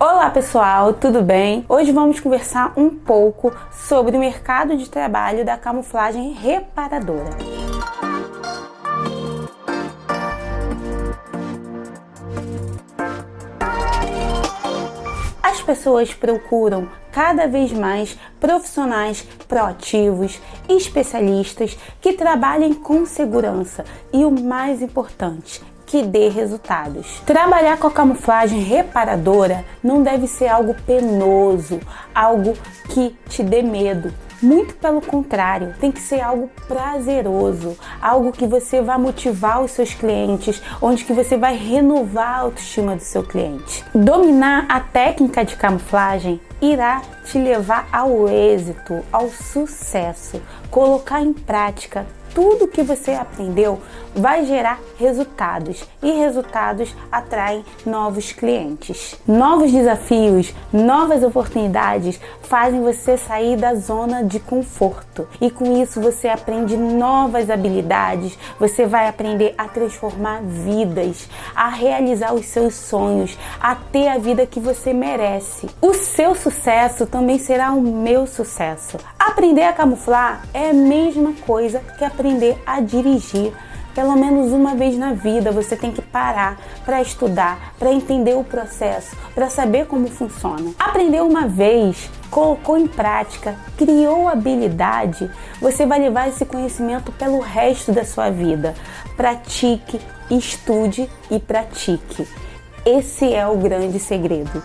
Olá pessoal, tudo bem? Hoje vamos conversar um pouco sobre o mercado de trabalho da camuflagem reparadora. As pessoas procuram cada vez mais profissionais proativos, especialistas que trabalhem com segurança e o mais importante, que dê resultados. Trabalhar com a camuflagem reparadora não deve ser algo penoso, algo que te dê medo. Muito pelo contrário, tem que ser algo prazeroso, algo que você vai motivar os seus clientes, onde que você vai renovar a autoestima do seu cliente. Dominar a técnica de camuflagem irá te levar ao êxito, ao sucesso. Colocar em prática tudo que você aprendeu vai gerar resultados e resultados atraem novos clientes. Novos desafios, novas oportunidades fazem você sair da zona de conforto e com isso você aprende novas habilidades, você vai aprender a transformar vidas, a realizar os seus sonhos, a ter a vida que você merece. O seu sucesso também será o meu sucesso. Aprender a camuflar é a mesma coisa que aprender a dirigir. Pelo menos uma vez na vida você tem que parar para estudar, para entender o processo, para saber como funciona. Aprender uma vez, colocou em prática, criou habilidade, você vai levar esse conhecimento pelo resto da sua vida. Pratique, estude e pratique. Esse é o grande segredo.